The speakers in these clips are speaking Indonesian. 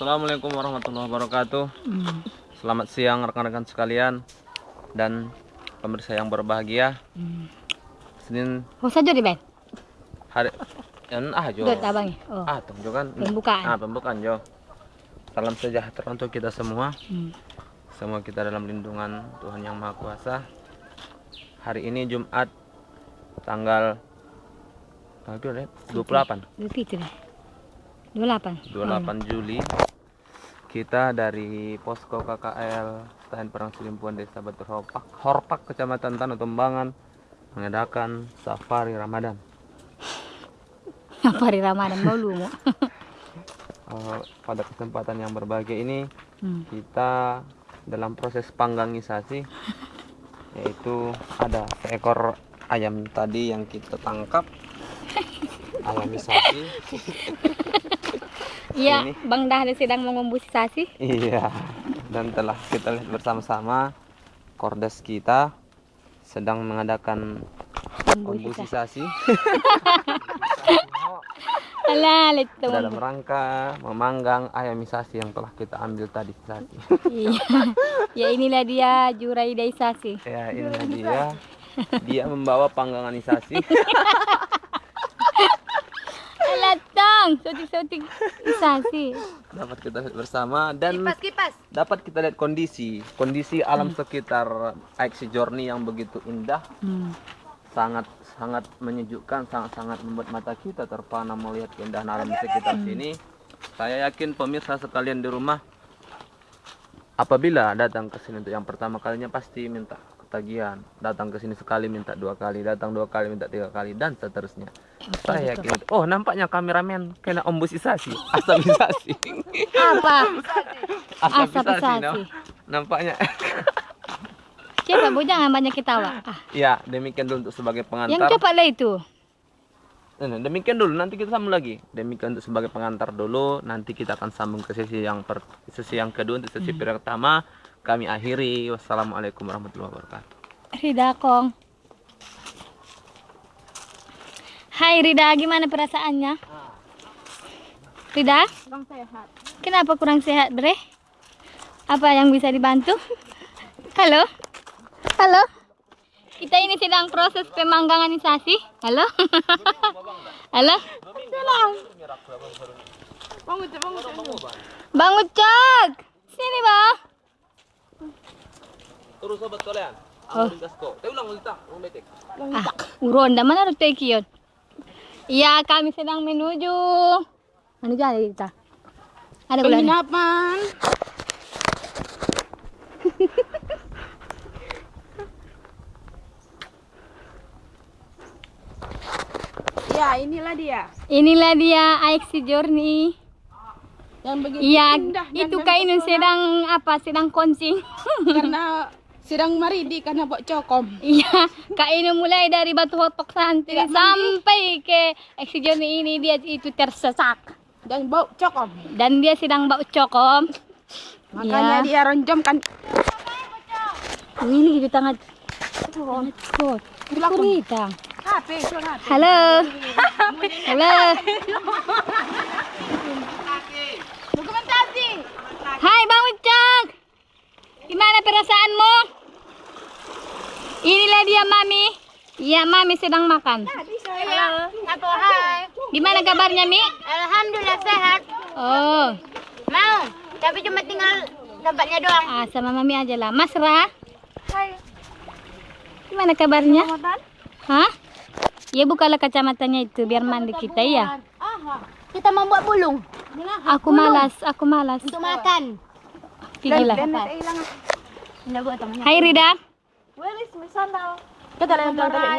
Assalamualaikum warahmatullahi wabarakatuh. Hmm. Selamat siang rekan-rekan sekalian dan pemirsa yang berbahagia. Hmm. Senin Oh saja di Ben. hari ah jo. Dot abang. Oh. Ah tuh jo kan. Pembukaan. Ah pembukaan jo. Salam sejahtera untuk kita semua. Hmm. Semua kita dalam lindungan Tuhan yang Maha Kuasa. Hari ini Jumat tanggal tanggal berapa, Red? 28. Lebih itu deh. 28. 28 Juli kita dari posko KKL Stain Perang Silimpuan Desa Batu Horpak, Horpak Kecamatan Tanah Tumbangan mengadakan safari Ramadan. Apa hari Ramadan mau lu mau. Eh, pada kesempatan yang berbahagia ini Hmm. kita dalam proses panggangisasi yaitu ada seekor ayam tadi yang kita tangkap ayamisasi Iya, Ini. Bang Dahlia sedang mengombusisasi. Iya, dan telah kita lihat bersama-sama Kordes kita sedang mengadakan itu. dalam rangka memanggang ayamisasi yang telah kita ambil tadi tadi. Iya. ya inilah dia juraidaisasi. Ya, ini dia. Dia membawa pangganganisasi. tang, sotik-sotik isasi. dapat kita lihat bersama dan kipas. dapat kita lihat kondisi kondisi alam sekitar Aiksi Journey yang begitu indah Hmm. sangat sangat menyejukkan sangat sangat membuat mata kita terpana melihat keindahan alam di sekitar sini saya yakin pemirsa sekalian di rumah apabila datang ke sini untuk yang pertama kalinya pasti minta ketagihan. Datang ke sini sekali minta dua kali. Datang dua kali minta tiga kali dan seterusnya. Saya yakin oh nampaknya kameramen kena ombusisasi asamisasi Apa? Asamisasi. no? nampaknya. Siapa bu? Jangan banyak ketawa. Ah, ya demikian dulu untuk sebagai yang pengantar cepatlah itu. Nah, demikian dulu nanti kita sambung lagi. Demikian untuk sebagai pengantar dulu. Nanti kita akan sambung ke sesi yang per, sesi yang kedua untuk sesi pertama. Kami akhiri. Wassalamualaikum warahmatullahi wabarakatuh. Rida Kong. Hai Rida, gimana perasaannya? Rida? Kurang sehat. Kenapa kurang sehat, Bre? Apa yang bisa dibantu? Halo? Halo? Kita ini sedang proses pemangganganisasi. Halo? Halo? Cak. Bang Ucok! Sini, Bang. Terus sobat kalian. Oh. ulang ulang ulang. Ah, uronda mana rute kiyon? Iya, kami sedang menuju. Menuju ada kita. Ada bulan. Penginapan. ya, inilah dia. Inilah dia AXI Journey. Yang begitu Iya, indah itu kainun sedang apa? Sedang koncing. karena sedang maridi karena bok cokom. Iya, Kak Inu mulai dari Batu Hotok Santri Tidak sampai ke AXI Journey ini dia itu tersesat. Dan bau cokom. Dan dia sedang bau cokom. Makanya Iya. dia ronjomkan. Ini gitu tangan. Kurita. HP, suruh HP. Halo. Halo. Dokumentasi. Hai Bang Ucok. Gimana perasaanmu? Inilah dia Mami. Iya, Mami sedang makan. Halo. Hai. Gimana kabarnya, Mi? Alhamdulillah sehat. Oh, Mau, tapi cuma tinggal tempatnya doang. ah, sama Mami aja lah. Mas Ra, Hai. gimana kabarnya? Hah? Ya bukalah kacamatanya itu biar mandi kita ya. Aha. Kita membuat bulung Aku malas, aku malas. untuk makan. Temannya. Hai Rida. Where is my sandal? Kita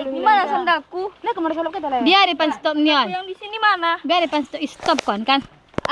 Di mana sandalku? Nah, kemarin kalau kita. Biar depan stop nion. Yang di sini mana? Biar depan stop stop kon kan.